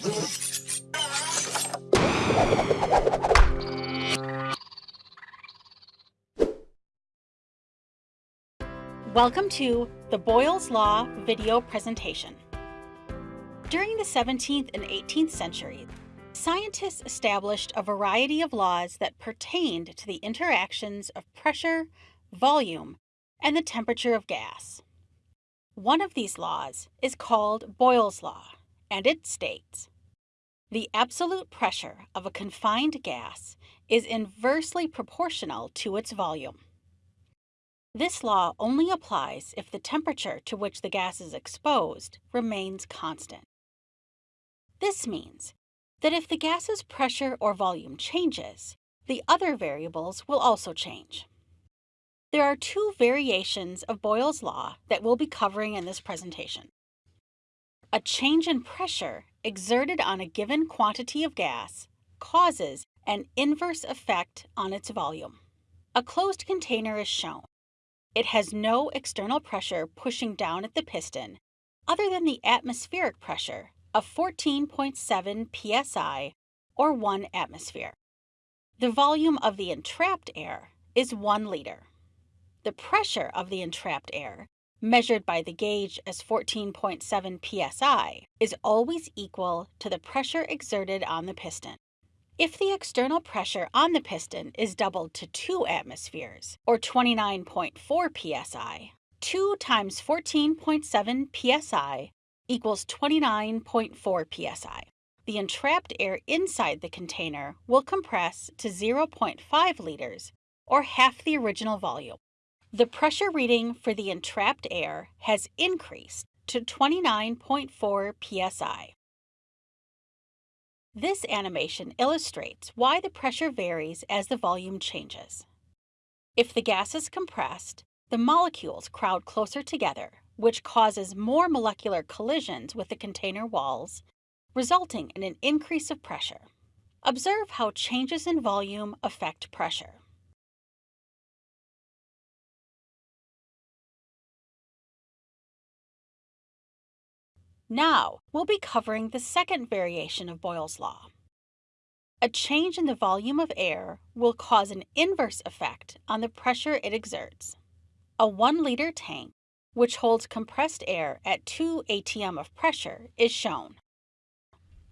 Welcome to the Boyle's Law video presentation. During the 17th and 18th centuries, scientists established a variety of laws that pertained to the interactions of pressure, volume, and the temperature of gas. One of these laws is called Boyle's Law, and it states, the absolute pressure of a confined gas is inversely proportional to its volume. This law only applies if the temperature to which the gas is exposed remains constant. This means that if the gas's pressure or volume changes, the other variables will also change. There are two variations of Boyle's law that we'll be covering in this presentation. A change in pressure exerted on a given quantity of gas causes an inverse effect on its volume. A closed container is shown. It has no external pressure pushing down at the piston other than the atmospheric pressure of 14.7 psi or 1 atmosphere. The volume of the entrapped air is 1 liter. The pressure of the entrapped air, measured by the gauge as 14.7 psi, is always equal to the pressure exerted on the piston. If the external pressure on the piston is doubled to 2 atmospheres, or 29.4 psi, 2 times 14.7 psi equals 29.4 psi. The entrapped air inside the container will compress to 0.5 liters, or half the original volume. The pressure reading for the entrapped air has increased to 29.4 psi. This animation illustrates why the pressure varies as the volume changes. If the gas is compressed, the molecules crowd closer together, which causes more molecular collisions with the container walls, resulting in an increase of pressure. Observe how changes in volume affect pressure. Now, we'll be covering the second variation of Boyle's law. A change in the volume of air will cause an inverse effect on the pressure it exerts. A 1 liter tank, which holds compressed air at 2 atm of pressure, is shown.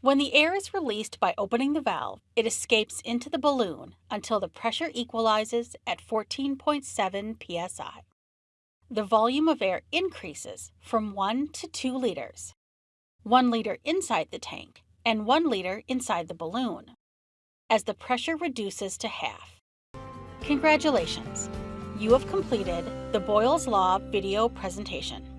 When the air is released by opening the valve, it escapes into the balloon until the pressure equalizes at 14.7 psi. The volume of air increases from 1 to 2 liters 1 liter inside the tank, and 1 liter inside the balloon, as the pressure reduces to half. Congratulations! You have completed the Boyle's Law video presentation.